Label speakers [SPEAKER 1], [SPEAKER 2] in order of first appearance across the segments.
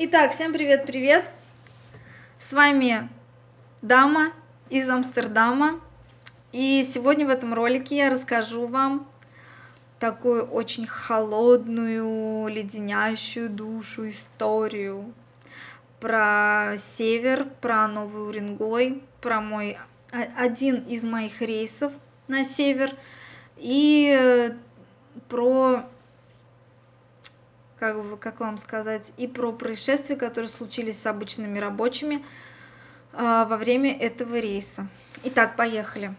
[SPEAKER 1] Итак, всем привет-привет! С вами Дама из Амстердама. И сегодня в этом ролике я расскажу вам такую очень холодную, леденящую душу историю про север, про Новый Уренгой, про мой один из моих рейсов на север и про как, как вам сказать, и про происшествия, которые случились с обычными рабочими а, во время этого рейса. Итак, поехали.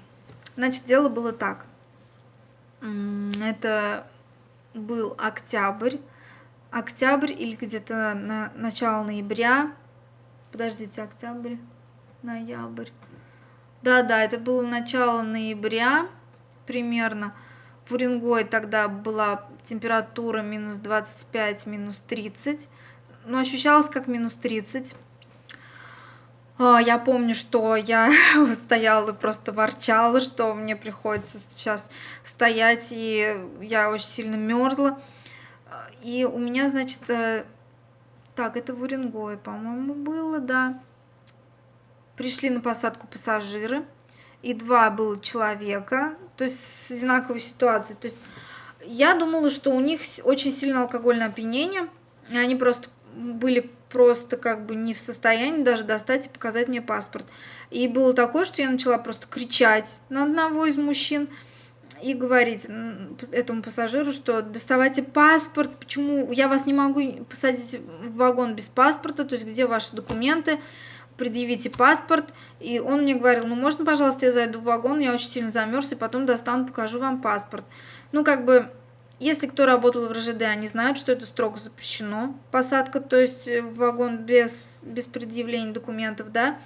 [SPEAKER 1] Значит, дело было так. Это был октябрь. Октябрь или где-то на начало ноября. Подождите, октябрь, ноябрь. Да-да, это было начало ноября примерно. В Уренгое тогда была температура минус 25, минус 30. Но ощущалось как минус 30. А, я помню, что я стояла и просто ворчала, что мне приходится сейчас стоять, и я очень сильно мерзла. И у меня, значит, э, так, это в Уренгое, по-моему, было, да. Пришли на посадку пассажиры и два было человека, то есть с одинаковой ситуацией. То есть я думала, что у них очень сильно алкогольное опьянение, и они просто были просто как бы не в состоянии даже достать и показать мне паспорт. И было такое, что я начала просто кричать на одного из мужчин и говорить этому пассажиру, что доставайте паспорт, почему я вас не могу посадить в вагон без паспорта, то есть где ваши документы, предъявите паспорт. И он мне говорил, ну можно, пожалуйста, я зайду в вагон, я очень сильно замерз, и потом достану, покажу вам паспорт. Ну, как бы, если кто работал в РЖД, они знают, что это строго запрещено. Посадка, то есть э, в вагон без, без предъявления документов, да.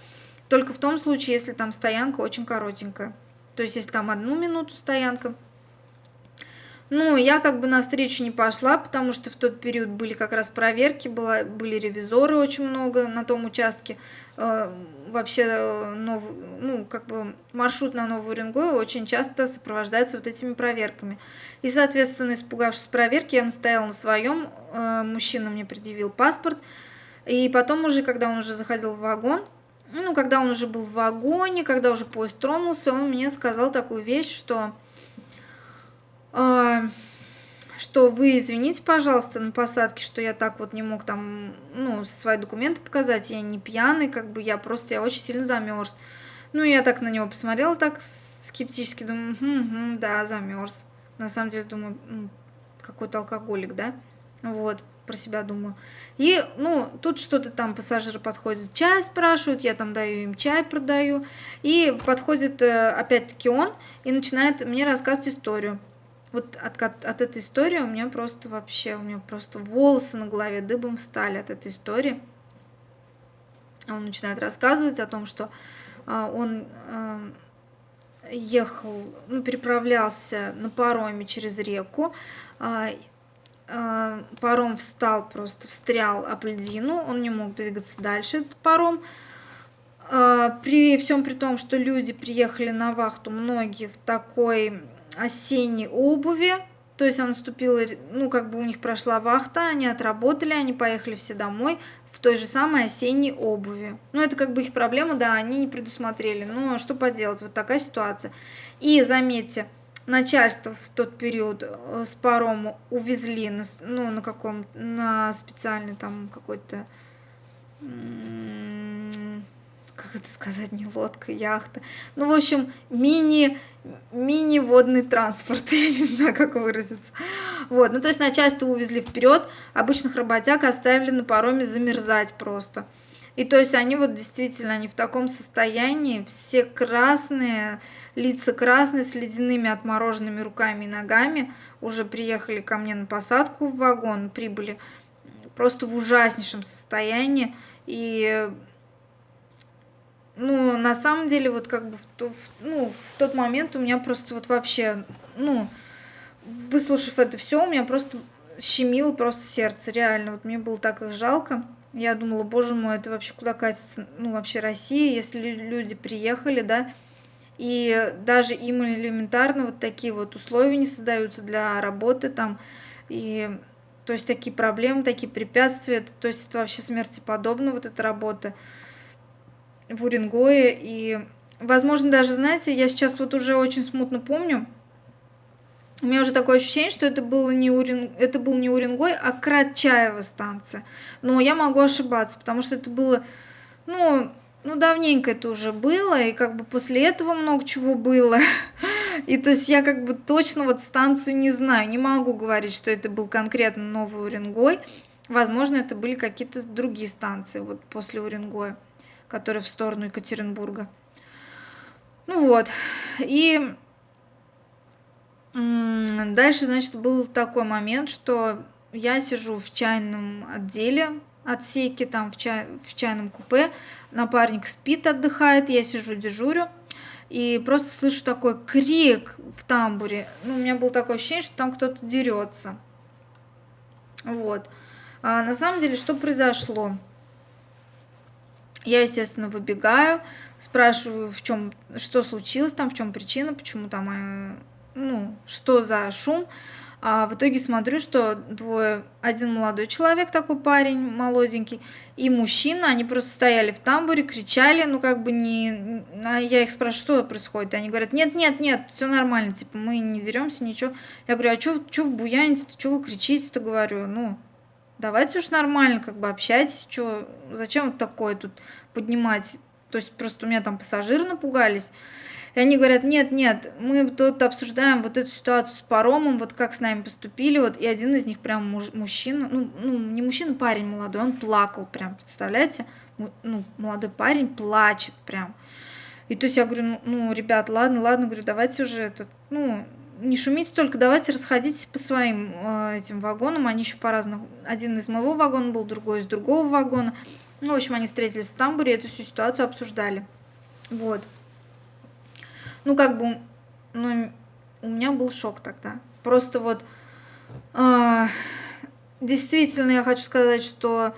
[SPEAKER 1] Только в том случае, если там стоянка очень коротенькая. То есть, если там одну минуту стоянка, ну, я как бы на встречу не пошла, потому что в тот период были как раз проверки, была, были ревизоры очень много на том участке. Э, вообще, э, нов, ну, как бы маршрут на Новую Уренгой очень часто сопровождается вот этими проверками. И, соответственно, испугавшись проверки, я настояла на своем, э, мужчина мне предъявил паспорт. И потом уже, когда он уже заходил в вагон, ну, когда он уже был в вагоне, когда уже поезд тронулся, он мне сказал такую вещь, что что вы извините, пожалуйста, на посадке, что я так вот не мог там, ну, свои документы показать, я не пьяный, как бы я просто, я очень сильно замерз. Ну, я так на него посмотрела, так скептически, думаю, угу, да, замерз. На самом деле, думаю, какой-то алкоголик, да, вот, про себя думаю. И, ну, тут что-то там пассажиры подходят, чай спрашивают, я там даю им чай, продаю. И подходит э, опять-таки он и начинает мне рассказывать историю вот от, от, этой истории у меня просто вообще, у меня просто волосы на голове дыбом встали от этой истории. Он начинает рассказывать о том, что а, он а, ехал, ну, переправлялся на пароме через реку, а, а, паром встал просто, встрял об льдину, он не мог двигаться дальше, этот паром. А, при всем при том, что люди приехали на вахту, многие в такой осенней обуви. То есть она наступила, ну, как бы у них прошла вахта, они отработали, они поехали все домой в той же самой осенней обуви. Ну, это как бы их проблема, да, они не предусмотрели. Но что поделать, вот такая ситуация. И заметьте, начальство в тот период э, с парома увезли на, ну, на каком, на специальный там какой-то как это сказать, не лодка, яхта. Ну, в общем, мини, мини-водный транспорт, я не знаю, как выразиться. Вот, ну, то есть начальство увезли вперед, обычных работяг оставили на пароме замерзать просто. И то есть они вот действительно, они в таком состоянии, все красные, лица красные, с ледяными отмороженными руками и ногами, уже приехали ко мне на посадку в вагон, прибыли просто в ужаснейшем состоянии. И ну, на самом деле, вот как бы в, то, в, ну, в тот момент у меня просто вот вообще, ну, выслушав это все, у меня просто щемило просто сердце, реально. Вот мне было так их жалко. Я думала, боже мой, это вообще куда катится, ну, вообще Россия, если люди приехали, да, и даже им элементарно вот такие вот условия не создаются для работы там, и То есть такие проблемы, такие препятствия, то есть это вообще смерти подобно, вот эта работа в Уренгое. И, возможно, даже, знаете, я сейчас вот уже очень смутно помню, у меня уже такое ощущение, что это, было не Урен... это был не Уренгой, а Кратчаева станция. Но я могу ошибаться, потому что это было, ну, ну, давненько это уже было, и как бы после этого много чего было. И то есть я как бы точно вот станцию не знаю, не могу говорить, что это был конкретно Новый Уренгой. Возможно, это были какие-то другие станции вот после Уренгоя, которые в сторону Екатеринбурга. Ну вот, и дальше, значит, был такой момент, что я сижу в чайном отделе, отсеке, там в, чай, в чайном купе, напарник спит, отдыхает, я сижу, дежурю, и просто слышу такой крик в тамбуре. Ну, у меня было такое ощущение, что там кто-то дерется. Вот. А на самом деле, что произошло? Я, естественно, выбегаю, спрашиваю, в чем, что случилось там, в чем причина, почему там, э, ну, что за шум. А в итоге смотрю, что двое, один молодой человек, такой парень молоденький, и мужчина, они просто стояли в тамбуре, кричали, ну как бы не... А я их спрашиваю, что происходит, они говорят, нет, нет, нет, все нормально, типа мы не деремся, ничего. Я говорю, а что в буяните, что вы кричите-то, говорю, ну, давайте уж нормально, как бы общайтесь, что, зачем вот такое тут поднимать, то есть просто у меня там пассажиры напугались, и они говорят, нет, нет, мы тут обсуждаем вот эту ситуацию с паромом, вот как с нами поступили, вот, и один из них прям муж, мужчина, ну, ну, не мужчина, парень молодой, он плакал прям, представляете? Ну, молодой парень плачет прям. И то есть я говорю, ну, ну ребят, ладно, ладно, говорю, давайте уже этот, ну, не шумите только, давайте расходитесь по своим э, этим вагонам, они еще по-разному, один из моего вагона был, другой из другого вагона. Ну, в общем, они встретились в тамбуре, эту всю ситуацию обсуждали. Вот ну, как бы, ну, у меня был шок тогда. Просто вот, э, действительно, я хочу сказать, что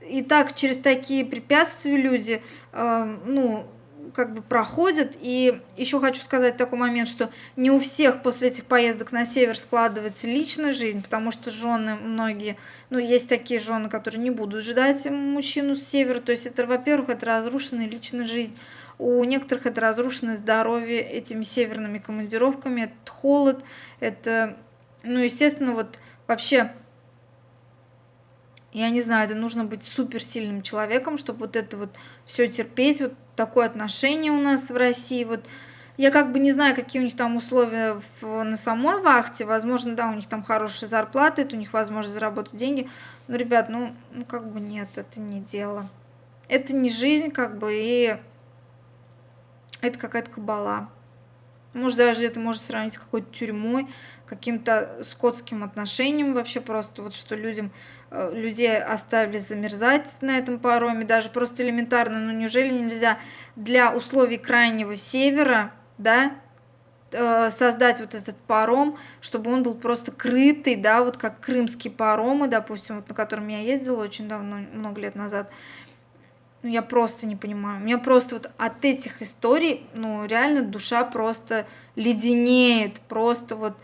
[SPEAKER 1] и так через такие препятствия люди, э, ну, как бы проходят. И еще хочу сказать такой момент, что не у всех после этих поездок на север складывается личная жизнь, потому что жены многие, ну, есть такие жены, которые не будут ждать мужчину с севера. То есть это, во-первых, это разрушенная личная жизнь. У некоторых это разрушенное здоровье этими северными командировками, это холод, это, ну, естественно, вот вообще, я не знаю, это нужно быть суперсильным человеком, чтобы вот это вот все терпеть, вот такое отношение у нас в России, вот, я как бы не знаю, какие у них там условия в, на самой вахте. Возможно, да, у них там хорошие зарплаты, это у них возможность заработать деньги. Но, ребят, ну, ну как бы нет, это не дело. Это не жизнь, как бы, и это какая-то кабала. Может, даже это можно сравнить с какой-то тюрьмой, каким-то скотским отношением вообще просто, вот что людям, э, людей оставили замерзать на этом пароме, даже просто элементарно, ну неужели нельзя для условий крайнего севера, да, э, создать вот этот паром, чтобы он был просто крытый, да, вот как крымские паромы, допустим, вот на котором я ездила очень давно, много лет назад, ну, я просто не понимаю. У меня просто вот от этих историй, ну, реально душа просто леденеет. Просто вот,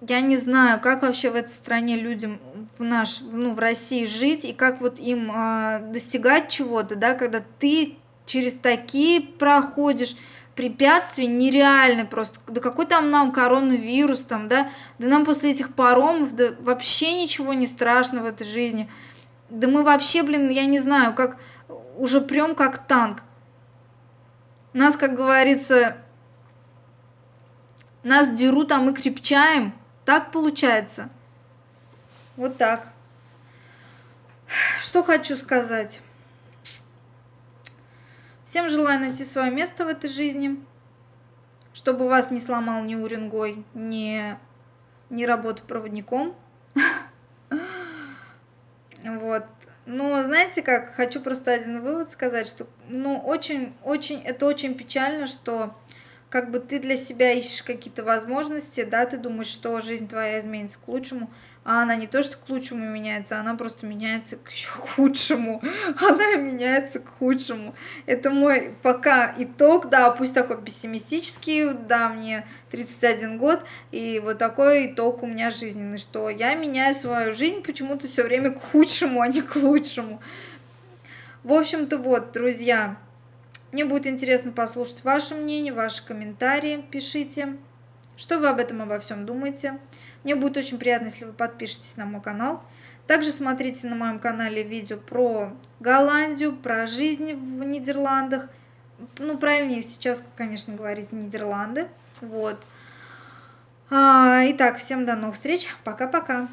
[SPEAKER 1] я не знаю, как вообще в этой стране людям в наш, ну, в России жить, и как вот им э, достигать чего-то, да, когда ты через такие проходишь препятствия нереальны просто. Да какой там нам коронавирус там, да? Да нам после этих паромов, да вообще ничего не страшно в этой жизни. Да мы вообще, блин, я не знаю, как уже прям как танк. Нас, как говорится, нас дерут, а мы крепчаем. Так получается. Вот так. Что хочу сказать. Всем желаю найти свое место в этой жизни, чтобы вас не сломал ни уренгой, ни, ни работа проводником. Вот. Но знаете как, хочу просто один вывод сказать, что ну очень, очень, это очень печально, что как бы ты для себя ищешь какие-то возможности, да, ты думаешь, что жизнь твоя изменится к лучшему, а она не то, что к лучшему меняется, она просто меняется к еще худшему. Она меняется к худшему. Это мой пока итог, да, пусть такой пессимистический, да, мне 31 год, и вот такой итог у меня жизненный, что я меняю свою жизнь почему-то все время к худшему, а не к лучшему. В общем-то, вот, друзья, мне будет интересно послушать ваше мнение, ваши комментарии, пишите, что вы об этом обо всем думаете. Мне будет очень приятно, если вы подпишетесь на мой канал. Также смотрите на моем канале видео про Голландию, про жизнь в Нидерландах. Ну, правильнее сейчас, конечно, говорить Нидерланды. Вот. А, итак, всем до новых встреч. Пока-пока.